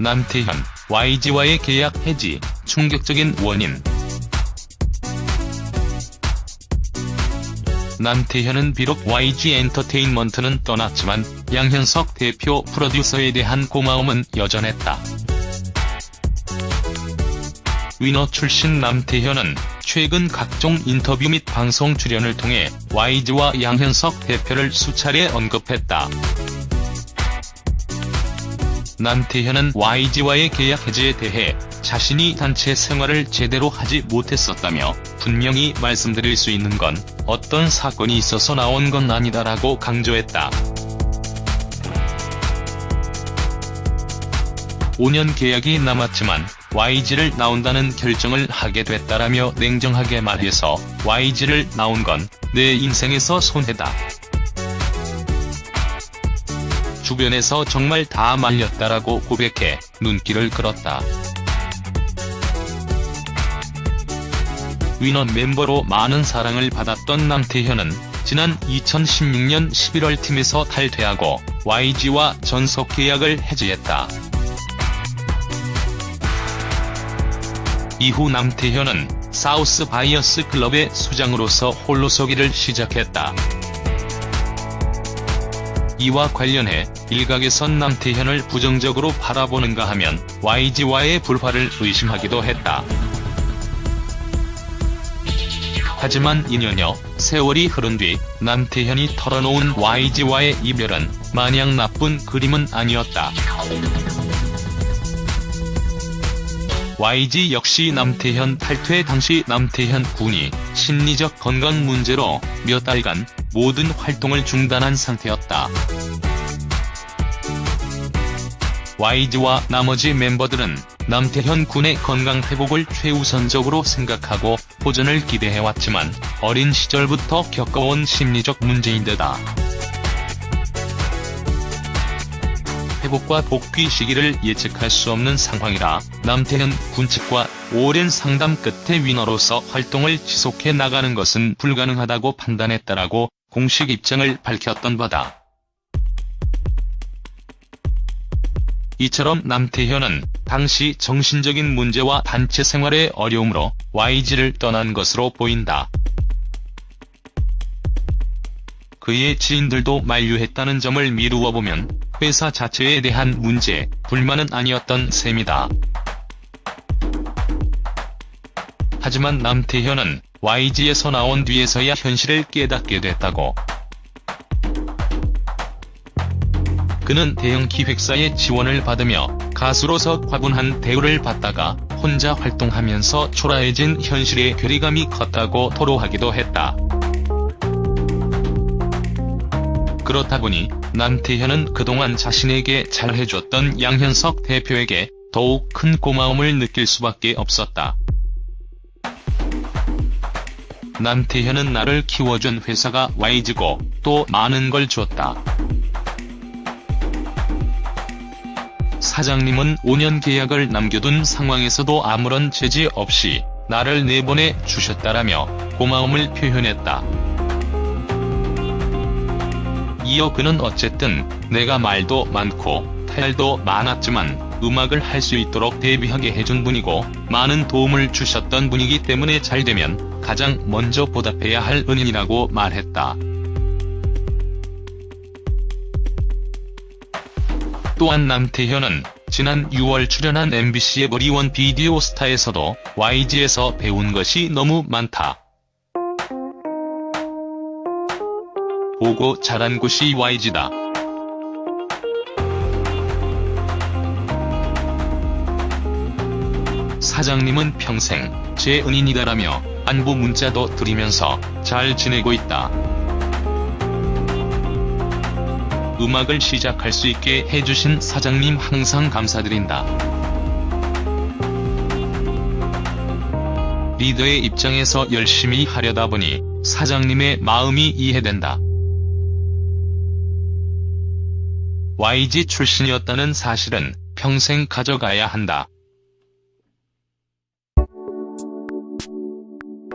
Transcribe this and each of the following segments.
남태현, YG와의 계약 해지, 충격적인 원인. 남태현은 비록 YG 엔터테인먼트는 떠났지만 양현석 대표 프로듀서에 대한 고마움은 여전했다. 위너 출신 남태현은 최근 각종 인터뷰 및 방송 출연을 통해 YG와 양현석 대표를 수차례 언급했다. 남태현은 YG와의 계약 해지에 대해 자신이 단체 생활을 제대로 하지 못했었다며 분명히 말씀드릴 수 있는 건 어떤 사건이 있어서 나온 건 아니다라고 강조했다. 5년 계약이 남았지만 YG를 나온다는 결정을 하게 됐다라며 냉정하게 말해서 YG를 나온 건 내 인생에서 손해다. 주변에서 정말 다 말렸다라고 고백해 눈길을 끌었다. 위너 멤버로 많은 사랑을 받았던 남태현은 지난 2016년 11월 팀에서 탈퇴하고 YG와 전속 계약을 해지했다. 이후 남태현은 사우스 바이어스 클럽의 수장으로서 홀로 서기를 시작했다. 이와 관련해 일각에선 남태현을 부정적으로 바라보는가 하면 YG와의 불화를 의심하기도 했다. 하지만 2년여 세월이 흐른 뒤 남태현이 털어놓은 YG와의 이별은 마냥 나쁜 그림은 아니었다. YG 역시 남태현 탈퇴 당시 남태현 군이 심리적 건강 문제로 몇 달간 모든 활동을 중단한 상태였다. YG와 나머지 멤버들은 남태현 군의 건강 회복을 최우선적으로 생각하고 호전을 기대해왔지만 어린 시절부터 겪어온 심리적 문제인 데다 회복과 복귀 시기를 예측할 수 없는 상황이라 남태현 군 측과 오랜 상담 끝에 위너로서 활동을 지속해 나가는 것은 불가능하다고 판단했다라고 공식 입장을 밝혔던 바다. 이처럼 남태현은 당시 정신적인 문제와 단체 생활의 어려움으로 YG를 떠난 것으로 보인다. 그의 지인들도 만류했다는 점을 미루어 보면 회사 자체에 대한 문제, 불만은 아니었던 셈이다. 하지만 남태현은 YG에서 나온 뒤에서야 현실을 깨닫게 됐다고. 그는 대형 기획사의 지원을 받으며 가수로서 과분한 대우를 받다가 혼자 활동하면서 초라해진 현실의 괴리감이 컸다고 토로하기도 했다. 그렇다 보니 남태현은 그동안 자신에게 잘해줬던 양현석 대표에게 더욱 큰 고마움을 느낄 수밖에 없었다. 남태현은 나를 키워준 회사가 YG고 또 많은 걸 줬다. 사장님은 5년 계약을 남겨둔 상황에서도 아무런 제지 없이 나를 내보내 주셨다라며 고마움을 표현했다. 이어 그는 어쨌든 내가 말도 많고 탈도 많았지만 음악을 할 수 있도록 데뷔하게 해준 분이고 많은 도움을 주셨던 분이기 때문에 잘 되면 가장 먼저 보답해야 할 은인이라고 말했다. 또한 남태현은 지난 6월 출연한 MBC의 머리원 비디오 스타에서도 YG에서 배운 것이 너무 많다. 보고 자란 곳이 YG다. 사장님은 평생 제 은인이다라며 안부 문자도 드리면서 잘 지내고 있다. 음악을 시작할 수 있게 해주신 사장님 항상 감사드린다. 리더의 입장에서 열심히 하려다 보니 사장님의 마음이 이해된다. YG 출신이었다는 사실은 평생 가져가야 한다.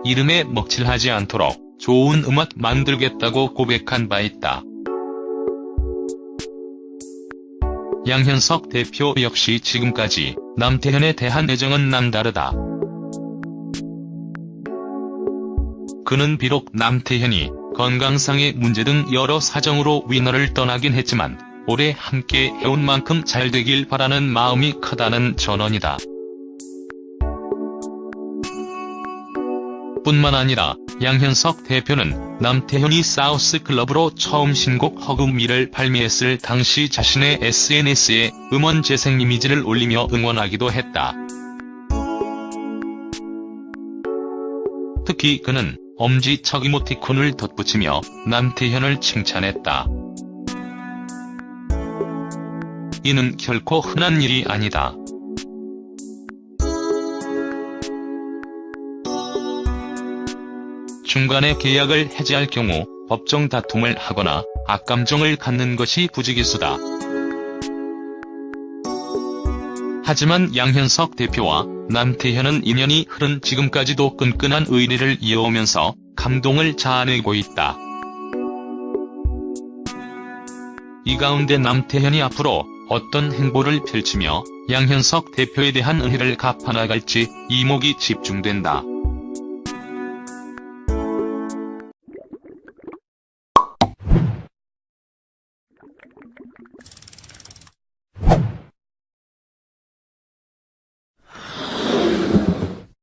이름에 먹칠하지 않도록 좋은 음악 만들겠다고 고백한 바 있다. 양현석 대표 역시 지금까지 남태현에 대한 애정은 남다르다. 그는 비록 남태현이 건강상의 문제 등 여러 사정으로 위너를 떠나긴 했지만 오래 함께 해온 만큼 잘 되길 바라는 마음이 크다는 전언이다. 뿐만 아니라 양현석 대표는 남태현이 사우스 클럽으로 처음 신곡 허금미를 발매했을 당시 자신의 SNS에 음원 재생 이미지를 올리며 응원하기도 했다. 특히 그는 엄지척 이모티콘을 덧붙이며 남태현을 칭찬했다. 이는 결코 흔한 일이 아니다. 중간에 계약을 해지할 경우 법정 다툼을 하거나 악감정을 갖는 것이 부지기수다. 하지만 양현석 대표와 남태현은 인연이 흐른 지금까지도 끈끈한 의리를 이어오면서 감동을 자아내고 있다. 이 가운데 남태현이 앞으로 어떤 행보를 펼치며 양현석 대표에 대한 은혜를 갚아나갈지 이목이 집중된다.